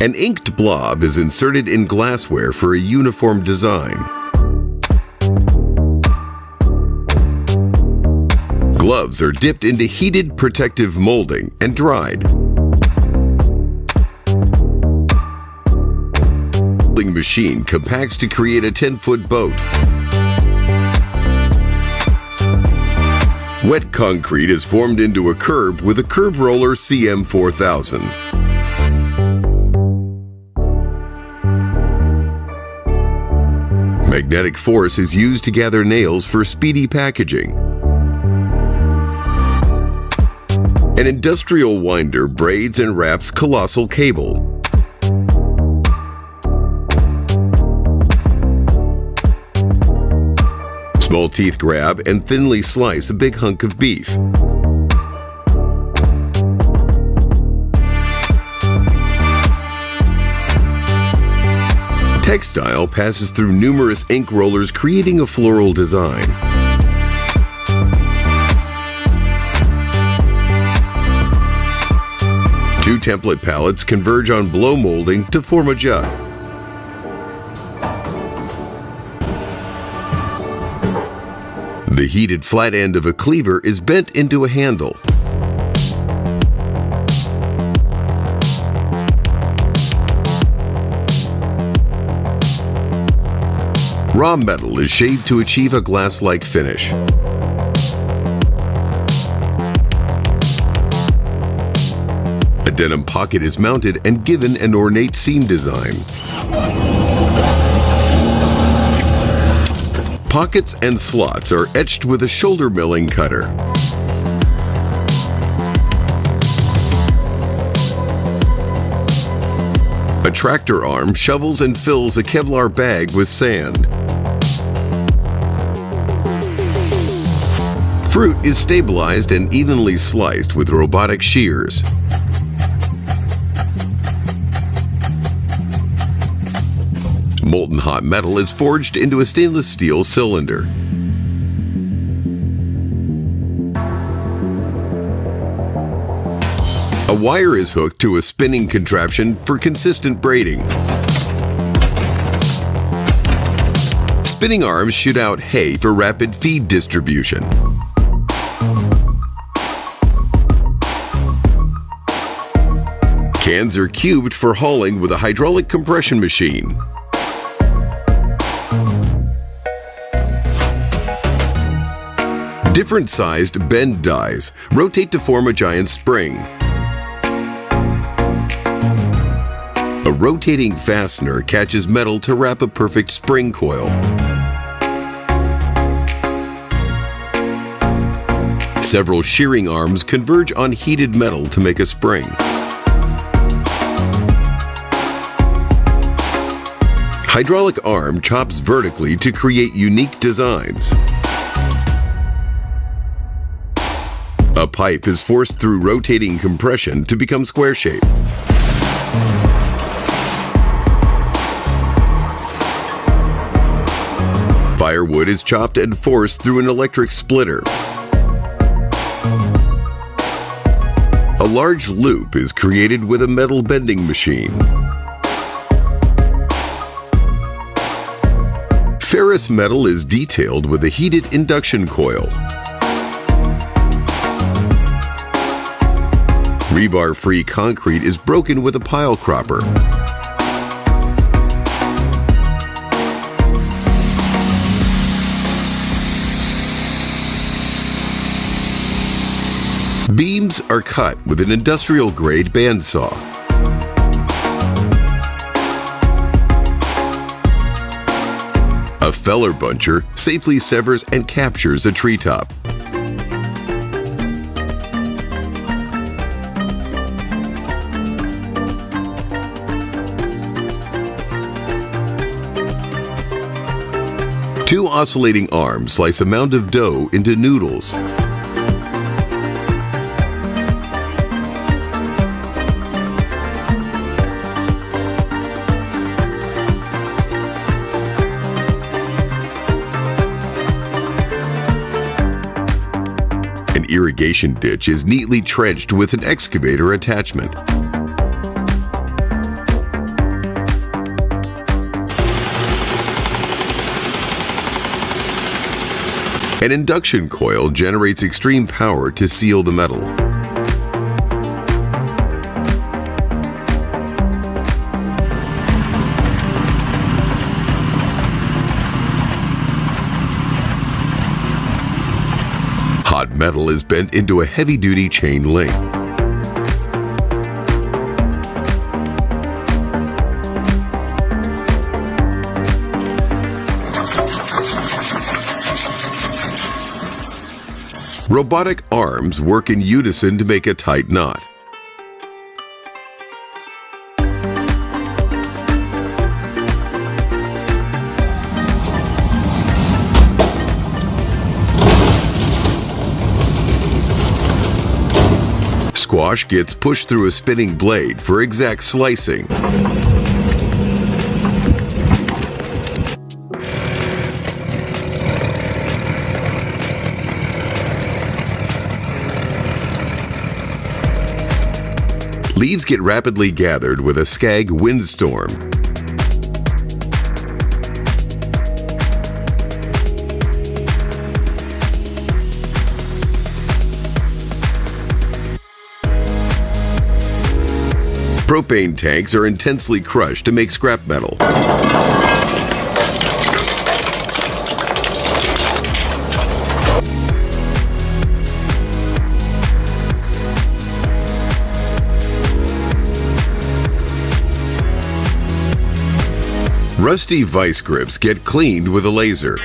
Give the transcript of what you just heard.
An inked blob is inserted in glassware for a uniform design. Gloves are dipped into heated protective molding and dried. The machine compacts to create a 10-foot boat. Wet concrete is formed into a curb with a curb roller CM4000. Magnetic force is used to gather nails for speedy packaging. An industrial winder braids and wraps colossal cable. Small teeth grab and thinly slice a big hunk of beef. Textile passes through numerous ink rollers creating a floral design. Two template palettes converge on blow molding to form a jut. The heated flat end of a cleaver is bent into a handle. Raw metal is shaved to achieve a glass-like finish. A denim pocket is mounted and given an ornate seam design. Pockets and slots are etched with a shoulder milling cutter. A tractor arm shovels and fills a Kevlar bag with sand. Fruit is stabilized and evenly sliced with robotic shears. Molten hot metal is forged into a stainless steel cylinder. A wire is hooked to a spinning contraption for consistent braiding. Spinning arms shoot out hay for rapid feed distribution. Cans are cubed for hauling with a hydraulic compression machine. Different sized bend dies rotate to form a giant spring. A rotating fastener catches metal to wrap a perfect spring coil. Several shearing arms converge on heated metal to make a spring. Hydraulic arm chops vertically to create unique designs. A pipe is forced through rotating compression to become square shape. Firewood is chopped and forced through an electric splitter. Large loop is created with a metal bending machine. Ferrous metal is detailed with a heated induction coil. Rebar-free concrete is broken with a pile cropper. Beams are cut with an industrial-grade bandsaw. A feller buncher safely severs and captures a treetop. Two oscillating arms slice a mound of dough into noodles. irrigation ditch is neatly trenched with an excavator attachment. An induction coil generates extreme power to seal the metal. Is bent into a heavy-duty chain link. Robotic arms work in unison to make a tight knot. Squash gets pushed through a spinning blade for exact slicing. Leaves get rapidly gathered with a Scag windstorm. Propane tanks are intensely crushed to make scrap metal. Rusty vice grips get cleaned with a laser.